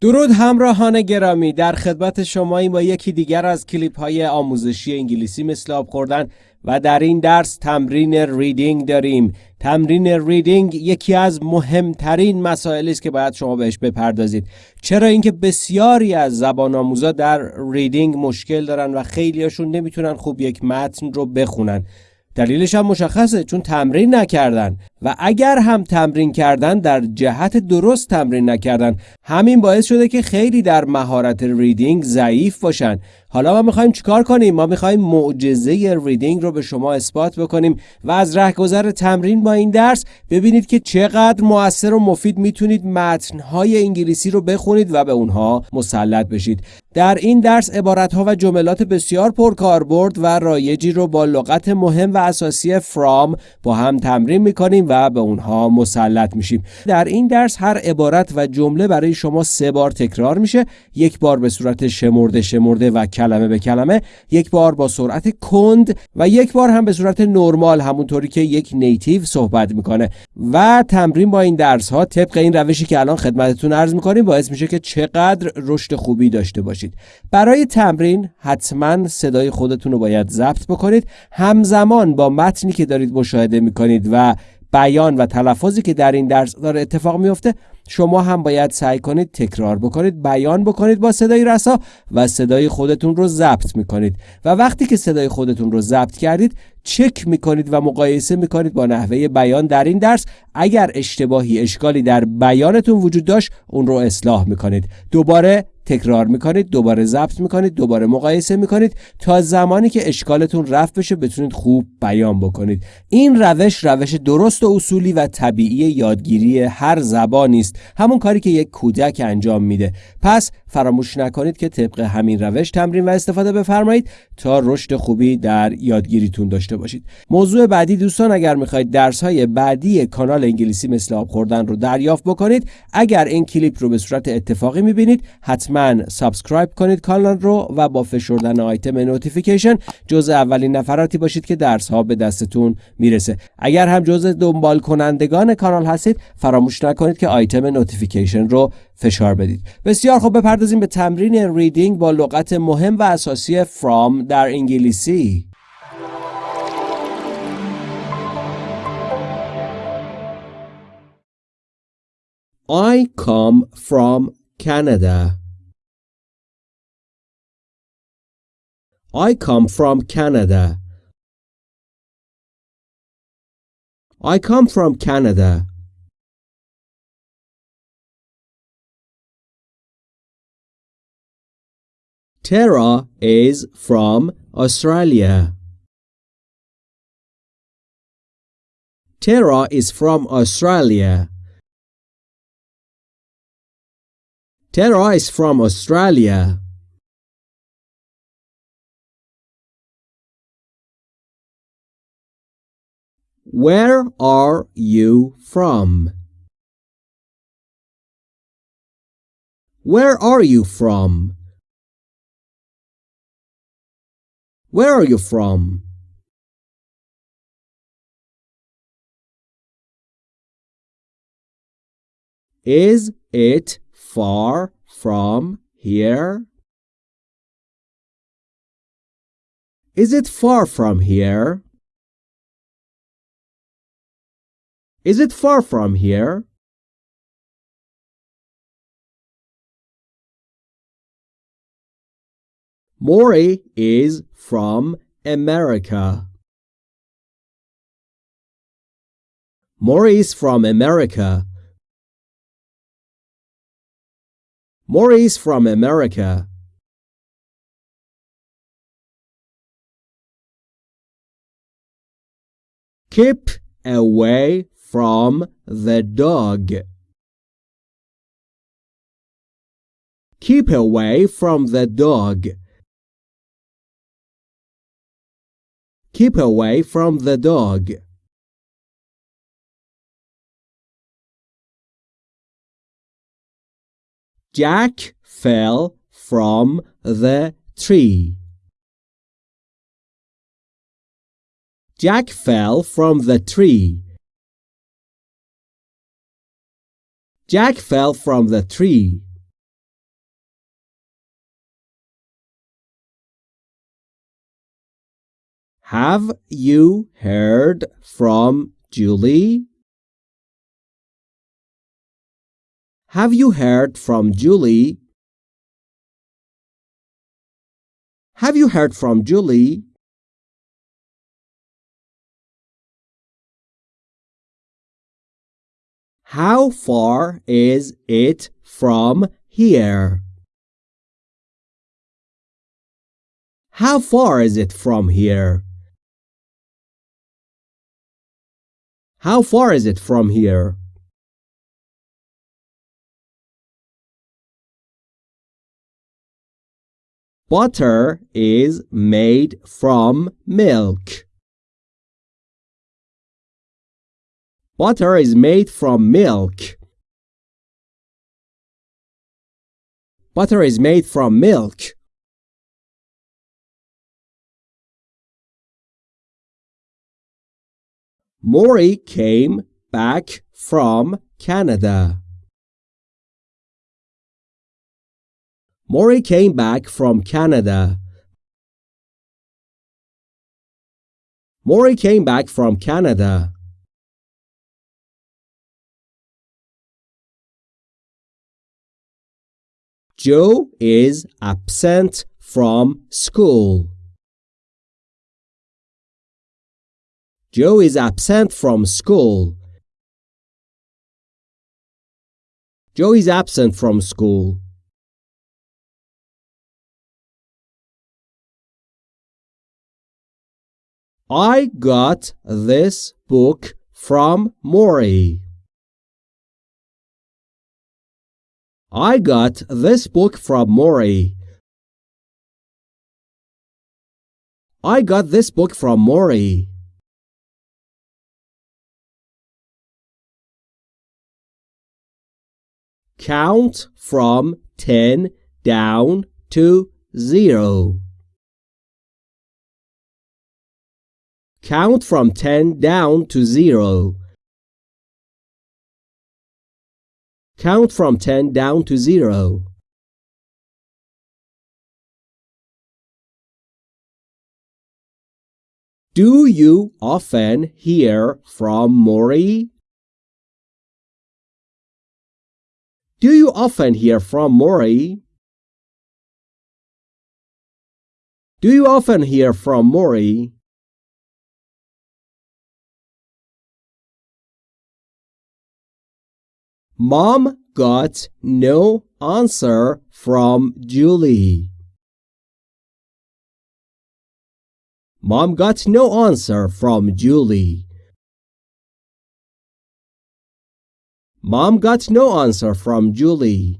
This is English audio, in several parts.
درود همراهان گرامی. در خدمت شمایی با یکی دیگر از کلیپ های آموزشی انگلیسی مثل آب خوردن و در این درس تمرین ریدینگ داریم. تمرین ریدینگ یکی از مهمترین مسائلی است که باید شما بهش بپردازید. چرا اینکه بسیاری از زبان آموزا در ریدینگ مشکل دارن و خیلیاشون نمی‌تونن خوب یک متن رو بخونن. دلیلش هم مشخصه چون تمرین نکردن. و اگر هم تمرین کردن در جهت درست تمرین نکردن همین باعث شده که خیلی در مهارت ریدینگ ضعیف باشن. حالا ما می‌خوایم چیکار کنیم؟ ما می‌خوایم معجزه ریدینگ رو به شما اثبات بکنیم و از رهگذر تمرین با این درس ببینید که چقدر موثر و مفید می‌تونید متنهای انگلیسی رو بخونید و به اونها مسلط بشید. در این درس عبارتها و جملات بسیار پرکاربرد و رایجی رو با لغت مهم و اساسی فرام با هم تمرین می‌کنیم و به اونها مسلط میشیم. در این درس هر عبارت و جمله برای شما سه بار تکرار میشه. یک بار به صورت شمرده شمرده و کلمه به کلمه یک بار با سرعت کند و یک بار هم به صورت نرمال همونطوری که یک نیتیو صحبت می‌کنه. و تمرین با این درس ها طبق این روشی که الان خدمتتون عرض می‌کنیم باعث میشه که چقدر رشد خوبی داشته باشید. برای تمرین حتما صدای خودتون رو باید ضبط بکنید. همزمان با متنی که دارید مشاهده می‌کنید و بیان و تلفظی که در این درس داره اتفاق میفته شما هم باید سعی کنید تکرار بکنید بیان بکنید با صدای رسا و صدای خودتون رو ضبط می‌کنید. و وقتی که صدای خودتون رو ضبط کردید چک می‌کنید و مقایسه می‌کنید با نحوه بیان در این درس. اگر اشتباهی اشکالی در بیانتون وجود داشت اون رو اصلاح می‌کنید. دوباره تکرار می‌کنید دوباره ضبط می‌کنید دوباره مقایسه می‌کنید تا زمانی که اشکالتون رفت بشه بتونید خوب بیان بکنید. این روش روش درست و اصولی و طبیعی یادگیری هر زبانی است همون کاری که یک کودک انجام میده. پس فراموش نکنید که طبق همین روش تمرین و استفاده بفرمایید تا رشد خوبی در یادگیریتون داشته باشید. موضوع بعدی دوستان اگر می‌خواید درس های بعدی کانال انگلیسی مثل آب خوردن رو دریافت بکنید اگر این کلیپ رو به صورت اتفاقی می‌بینید حتما سابسکرایب کنید کانال رو و با فشردن آیتم نوتیفیکیشن جزء اولین نفراتی باشید که درس ها به دستتون می‌رسه. اگر هم جزء دنبال کنندگان کانال هستید فراموش نکنید که آیتم نوتیفیکیشن رو فشار بدید. بسیار خوب بپردازیم به تمرین ریدینگ با لغت مهم و اساسی from در انگلیسی. I come from Canada. I come from Canada. I come from Canada. Tara is from Australia. Tara is from Australia. Tara is from Australia. Where are you from? Where are you from? Where are you from? Is it far from here? Is it far from here? Is it far from here? Maury is from America. Maury is from America. Maury is from America. Keep away from the dog. Keep away from the dog. Keep away from the dog. Jack fell from the tree. Jack fell from the tree. Jack fell from the tree. Have you heard from Julie? Have you heard from Julie? Have you heard from Julie? How far is it from here? How far is it from here? How far is it from here? Butter is made from milk. Butter is made from milk. Butter is made from milk. Maury came back from Canada. Maury came back from Canada. Maury came back from Canada. Joe is absent from school. Joe is absent from school. Joe is absent from school. I got this book from Maury. I got this book from Maury. I got this book from Maury. Count from 10 down to 0. Count from 10 down to 0. Count from 10 down to 0. Do you often hear from Maury? Do you often hear from Maury? Do you often hear from Maury? Mom got no answer from Julie. Mom got no answer from Julie. Mom got no answer from Julie.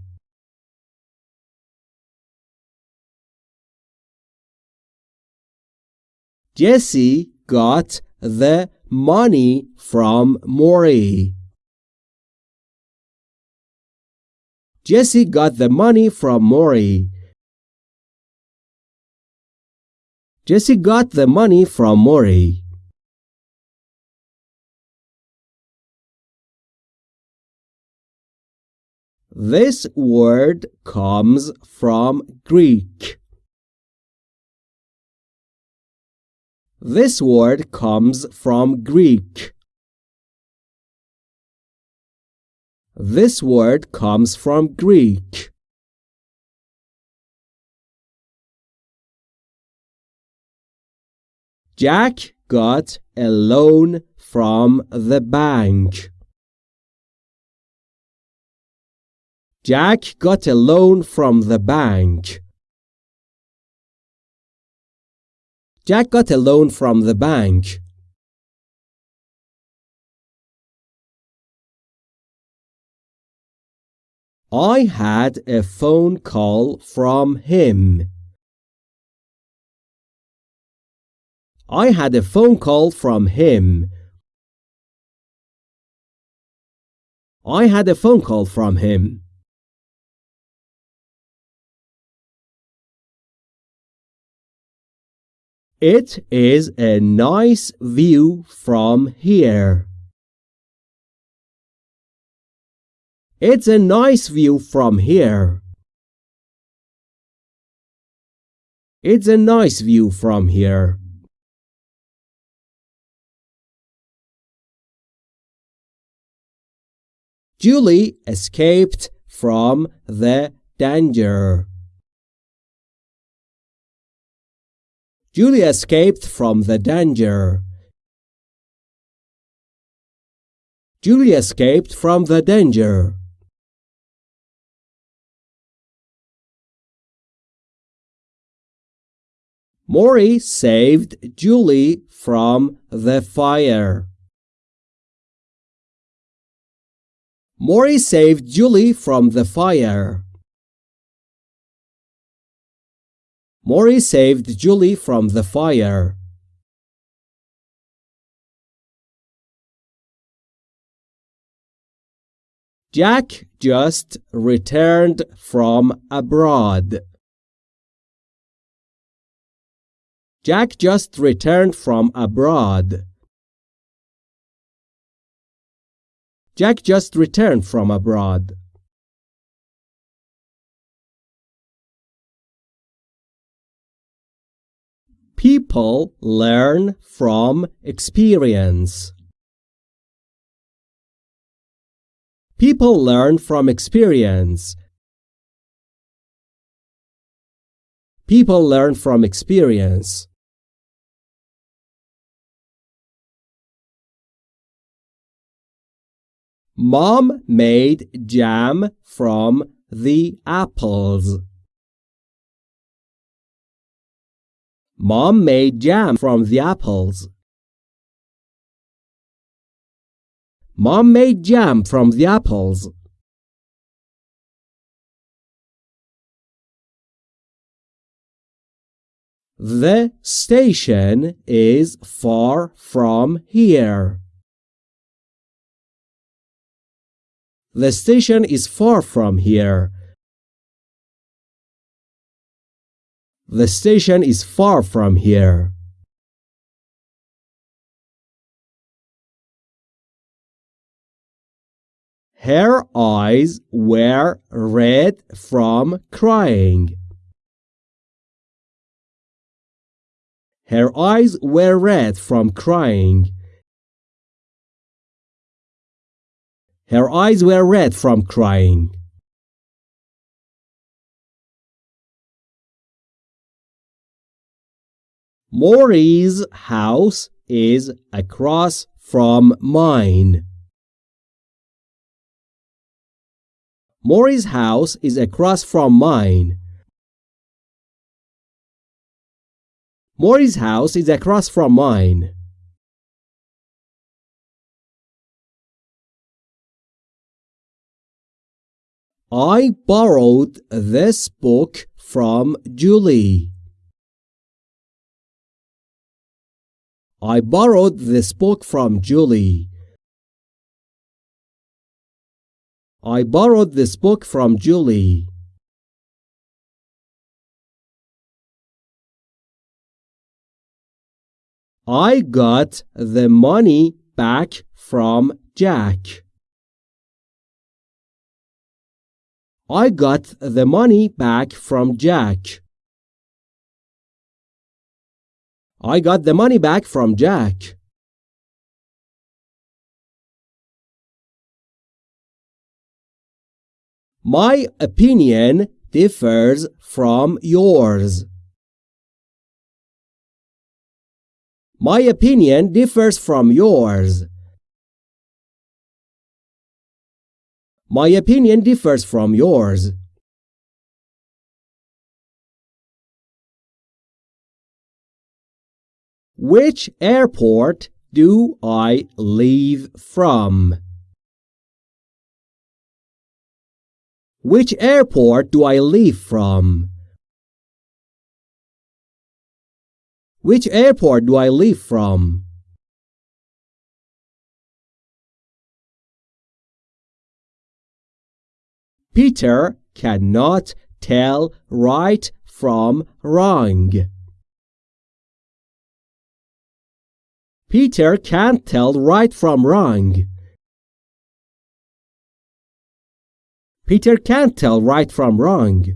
Jesse got the money from Maury. Jesse got the money from Maury. Jesse got the money from Maury. This word comes from Greek. This word comes from Greek. This word comes from Greek. Jack got a loan from the bank. Jack got a loan from the bank. Jack got a loan from the bank. I had a phone call from him. I had a phone call from him. I had a phone call from him. It is a nice view from here. It's a nice view from here. It's a nice view from here. Julie escaped from the danger. Julie escaped from the danger. Julie escaped from the danger. Maury saved Julie from the fire. Maury saved Julie from the fire. Maury saved Julie from the fire. Jack just returned from abroad. Jack just returned from abroad. Jack just returned from abroad. People learn from experience. People learn from experience. People learn from experience. Mom made jam from the apples. Mom made jam from the apples. Mom made jam from the apples. The station is far from here. The station is far from here. The station is far from here. Her eyes were red from crying. Her eyes were red from crying. Her eyes were red from crying. Maury's house is across from mine. Maury's house is across from mine. Maury's house is across from mine. I borrowed this book from Julie. I borrowed this book from Julie. I borrowed this book from Julie. I got the money back from Jack. I got the money back from Jack. I got the money back from Jack. My opinion differs from yours. My opinion differs from yours. My opinion differs from yours. Which airport do I leave from? Which airport do I leave from? Which airport do I leave from? Peter cannot tell right from wrong. Peter can't tell right from wrong. Peter can't tell right from wrong.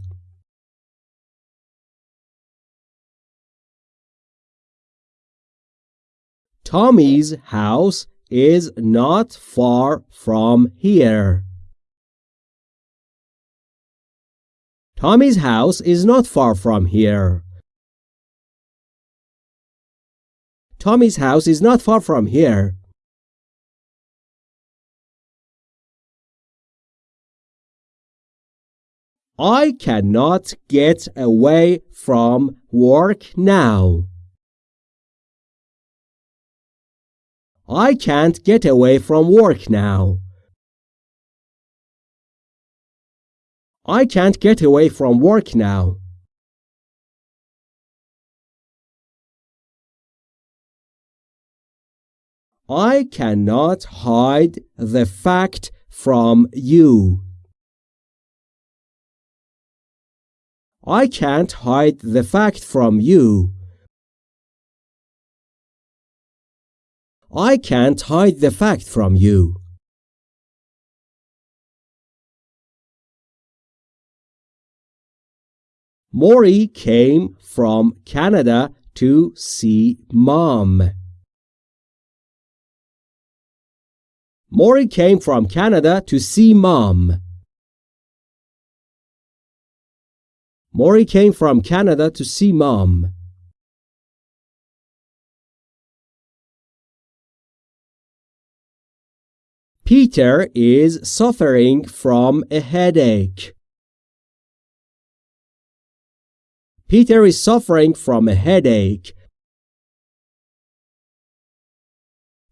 Tommy's house is not far from here. Tommy's house is not far from here. Tommy's house is not far from here. I cannot get away from work now. I can't get away from work now. I can't get away from work now. I cannot hide the fact from you. I can't hide the fact from you. I can't hide the fact from you. Maury came from Canada to see mom. Maury came from Canada to see mom. Maury came from Canada to see mom. Peter is suffering from a headache. Peter is suffering from a headache.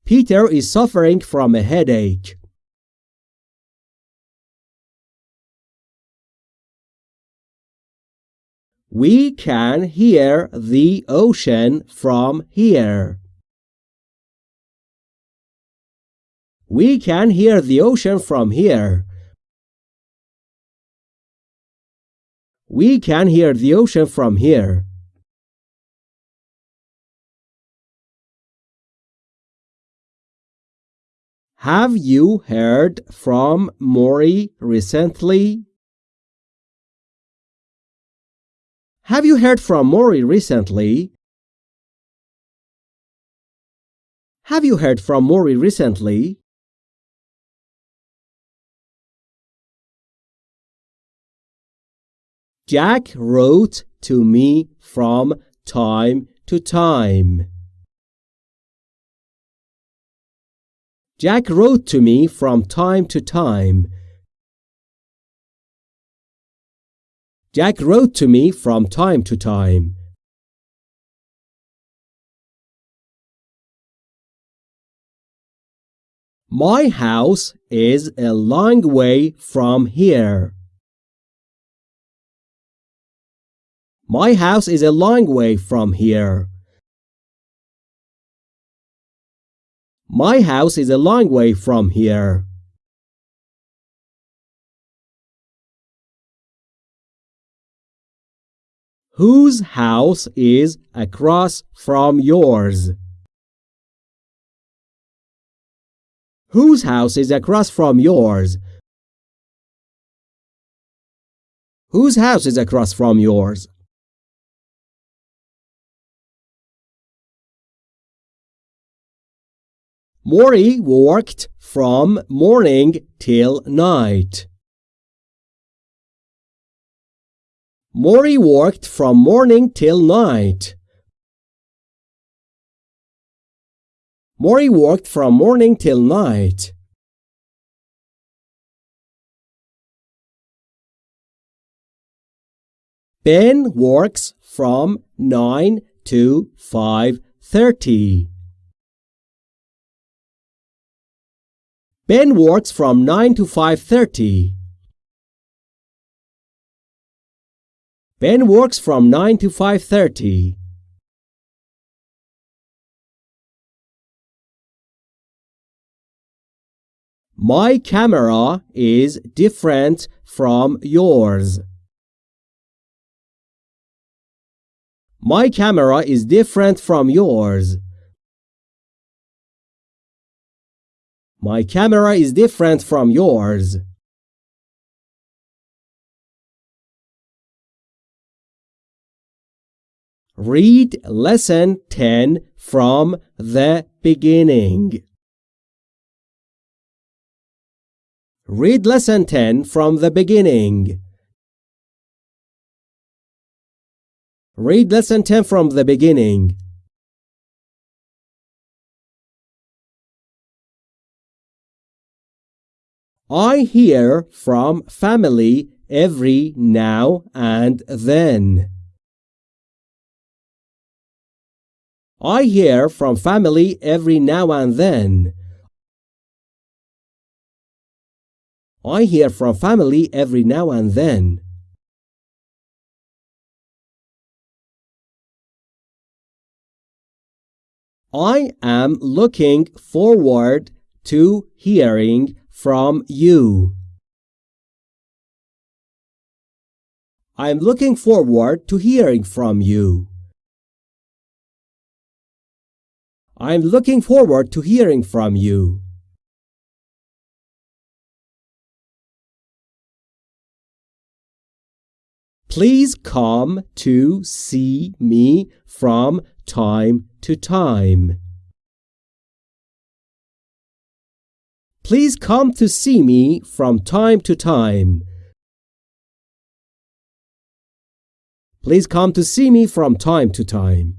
Peter is suffering from a headache. We can hear the ocean from here. We can hear the ocean from here. We can hear the ocean from here. Have you heard from Maury recently? Have you heard from Maury recently? Have you heard from Maury recently? Jack wrote to me from time to time. Jack wrote to me from time to time. Jack wrote to me from time to time. My house is a long way from here. My house is a long way from here. My house is a long way from here. Whose house is across from yours? Whose house is across from yours? Whose house is across from yours? Maury worked from morning till night. Maury worked from morning till night. Maury worked from morning till night. Ben works from 9 to 5:30. Ben works from 9 to 5.30. Ben works from 9 to 5.30. My camera is different from yours. My camera is different from yours. My camera is different from yours. Read lesson 10 from the beginning. Read lesson 10 from the beginning. Read lesson 10 from the beginning. I hear from family every now and then. I hear from family every now and then. I hear from family every now and then. I am looking forward to hearing from you. I'm looking forward to hearing from you. I'm looking forward to hearing from you. Please come to see me from time to time. Please come to see me from time to time. Please come to see me from time to time.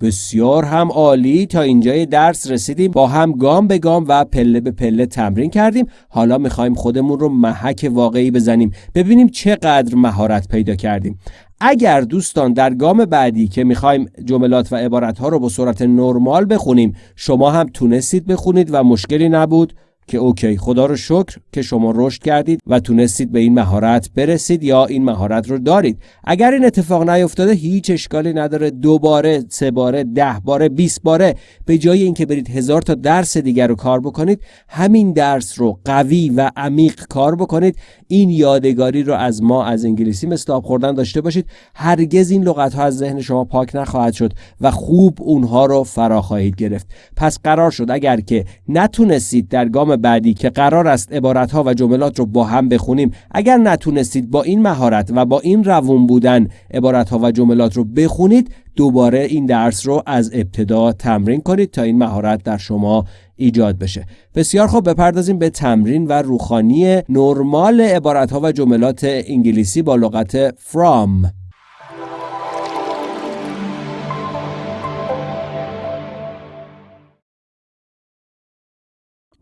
بسیار هم عالی. تا اینجای درس رسیدیم با هم گام به گام و پله به پله تمرین کردیم. حالا می‌خوایم خودمون رو محک واقعی بزنیم. ببینیم چقدر مهارت پیدا کردیم. اگر دوستان در گام بعدی که می‌خوایم جملات و عبارت ها رو با صورت نرمال بخونیم شما هم تونستید بخونید و مشکلی نبود. که اوکی خدا رو شکر که شما رشد کردید و تونستید به این مهارت برسید یا این مهارت رو دارید. اگر این اتفاق نیفتاده هیچ اشکالی نداره. دوباره سه باره ده باره 20 باره. به جای اینکه برید هزار تا درس دیگر رو کار بکنید همین درس رو قوی و عمیق کار بکنید. این یادگاری رو از ما از انگلیسی آب خوردن داشته باشید. هرگز این لغت ها از ذهن شما پاک نخواهد شد و خوب اونها رو فرا خواهید گرفت. پس قرار شد اگر که نتونستید در گام بعدی که قرار است عبارت و جملات رو با هم بخونیم اگر نتونستید با این مهارت و با این روون بودن عبارت و جملات رو بخونید دوباره این درس رو از ابتدا تمرین کنید تا این مهارت در شما ایجاد بشه. بسیار خوب بپردازیم به تمرین و روخانی نرمال عبارت و جملات انگلیسی با لغت from.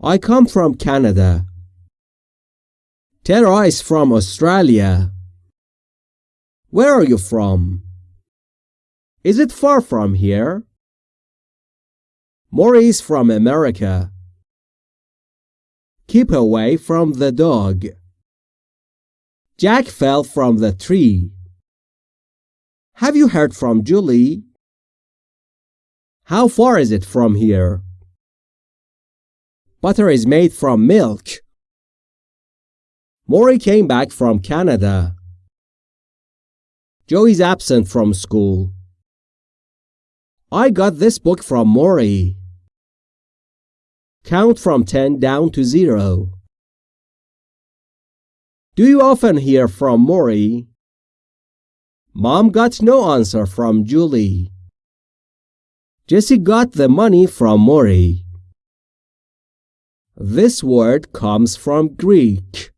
I come from Canada. Tara is from Australia. Where are you from? Is it far from here? Maury is from America. Keep away from the dog. Jack fell from the tree. Have you heard from Julie? How far is it from here? Butter is made from milk. Maury came back from Canada. Joe is absent from school. I got this book from Maury. Count from 10 down to 0. Do you often hear from Maury? Mom got no answer from Julie. Jessie got the money from Maury. This word comes from Greek.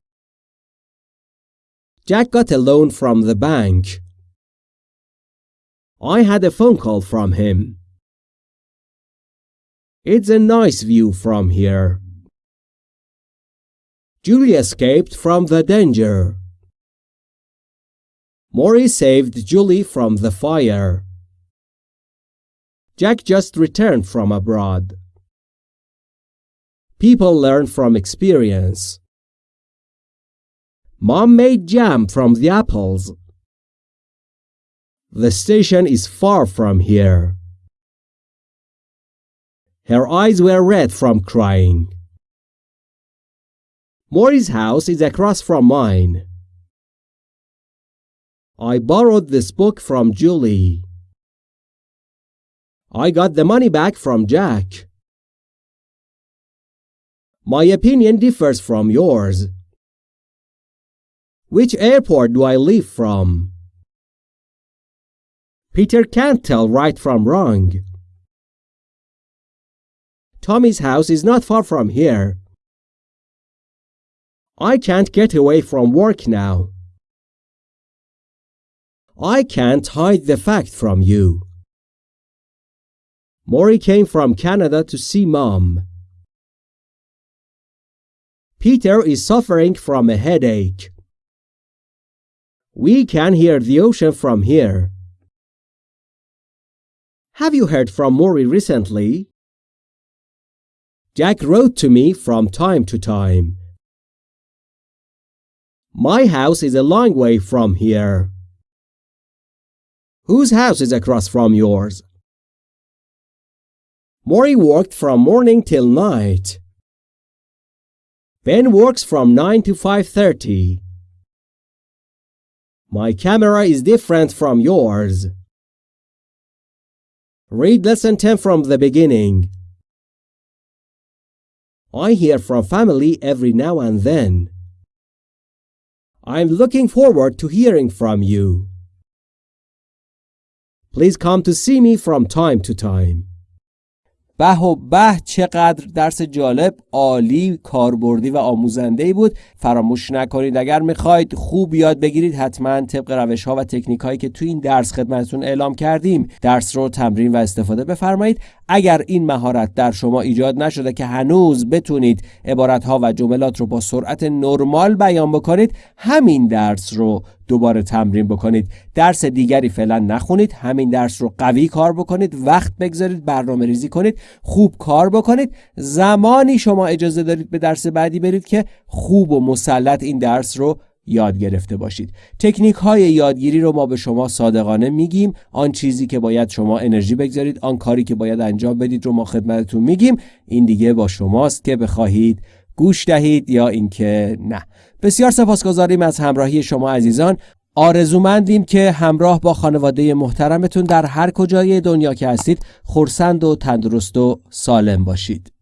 Jack got a loan from the bank. I had a phone call from him. It's a nice view from here. Julie escaped from the danger. Maury saved Julie from the fire. Jack just returned from abroad. People learn from experience. Mom made jam from the apples. The station is far from here. Her eyes were red from crying. Maury's house is across from mine. I borrowed this book from Julie. I got the money back from Jack. My opinion differs from yours. Which airport do I leave from? Peter can't tell right from wrong. Tommy's house is not far from here. I can't get away from work now. I can't hide the fact from you. Maury came from Canada to see mom. Peter is suffering from a headache. We can hear the ocean from here. Have you heard from Maury recently? Jack wrote to me from time to time. My house is a long way from here. Whose house is across from yours? Maury worked from morning till night. Ben works from 9 to 5.30. My camera is different from yours. Read lesson 10 from the beginning. I hear from family every now and then. I'm looking forward to hearing from you. Please come to see me from time to time. به و به چقدر درس جالب عالی کاربردی و آموزنده بود. فراموش نکنید اگر می‌خواید خوب یاد بگیرید حتما طبق روش ها و تکنیک هایی که تو این درس خدمتتون اعلام کردیم درس رو تمرین و استفاده بفرمایید. اگر این مهارت در شما ایجاد نشده که هنوز بتونید عبارت ها و جملات رو با سرعت نرمال بیان بکنید همین درس رو دوباره تمرین بکنید. درس دیگری فعلا نخونید همین درس رو قوی کار بکنید وقت بگذارید برنامه ریزی کنید خوب کار بکنید. زمانی شما اجازه دارید به درس بعدی برید که خوب و مسلط این درس رو یاد گرفته باشید. تکنیک های یادگیری رو ما به شما صادقانه میگیم. آن چیزی که باید شما انرژی بگذارید آن کاری که باید انجام بدید رو ما خدمتتون میگیم. این دیگه با شماست که بخواهید گوش دهید یا اینکه نه. بسیار سپاسگزاریم از همراهی شما عزیزان. آرزومندیم که همراه با خانواده محترمتون در هر کجای دنیا که هستید خورسند و تندرست و سالم باشید.